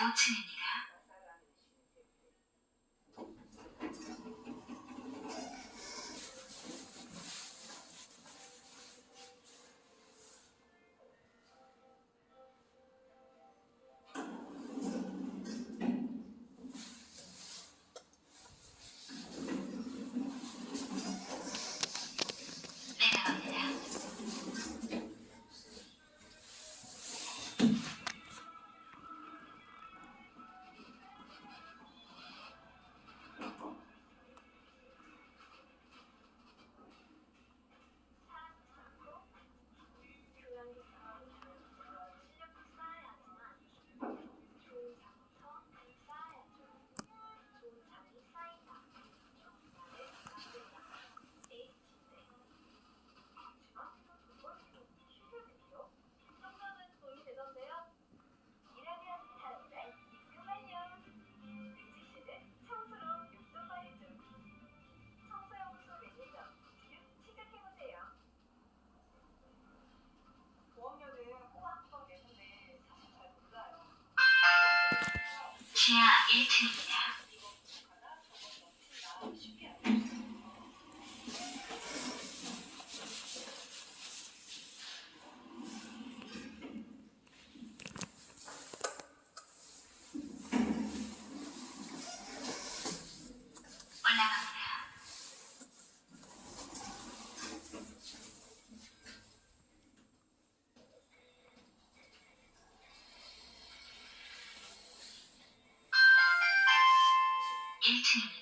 気持你。can't. 18.